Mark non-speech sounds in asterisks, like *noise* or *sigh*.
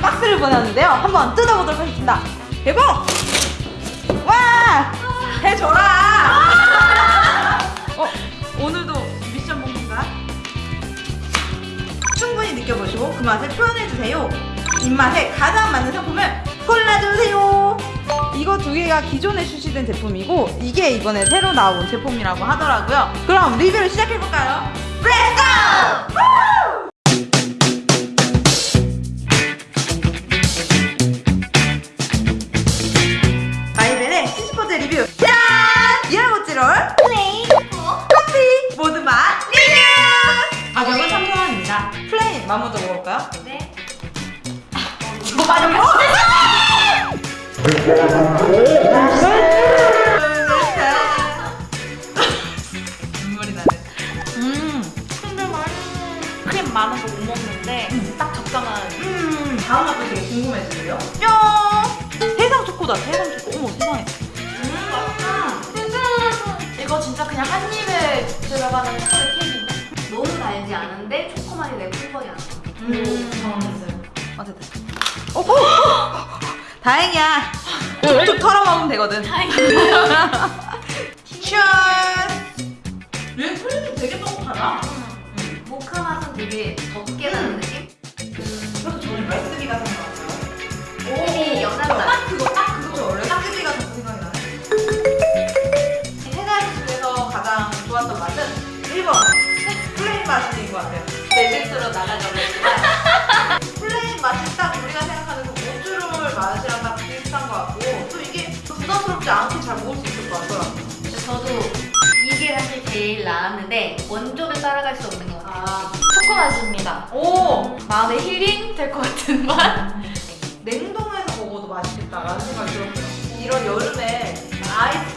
박스를 보냈는데요. 한번 뜯어보도록 하겠습니다. 개봉! 와! 해줘라! 어, 오늘도 미션 먹는가? 충분히 느껴보시고 그 맛을 표현해주세요. 입맛에 가장 맞는 상품을 골라주세요. 이거 두 개가 기존에 출시된 제품이고 이게 이번에 새로 나온 제품이라고 하더라고요. 그럼 리뷰를 시작해볼까요? 시즈포즈 리뷰 짠! 이알모찌롤 plain 커피 모든 맛 리뷰! 가격은 3,000원입니다. plain 맛 먼저 먹어볼까요? 네. 이거 맞아 눈물이 나네. 음, 근데 크림 많은 거못 먹는데 딱 적당한 음, 다음 맛도 되게 궁금해지네요. 뿅! 진짜 그냥 한 입에 들어가는 초콜릿 케이크인데 너무 달지 않은데 초코맛이 내 풍번이 안 나. 음. 정했어요. 어쨌든. 어, 어! 다행이야. 툭툭 털어 먹으면 되거든. 짠! 얘 크림이 되게 뻑뻑하다. 모카 맛은 되게 적게 나는 느 1번 plain 맛인 것 같아요. 내 실수로 나가자고 *laughs* plain 맛이 딱 우리가 생각하는 그 모찌롤 맛이랑 딱 비슷한 것 같고 또 이게 부담스럽지 않게 잘 먹을 수 있을 것 같더라고요. 저도 이게 사실 제일 나았는데 원조를 따라갈 수 없는 것 같아요. 아, 초코 맛입니다. 오! 마음의 힐링 될 것 같은 맛. 냉동해서 먹어도 맛있겠다라는 생각이 들었어요. 이런 여름에 아이스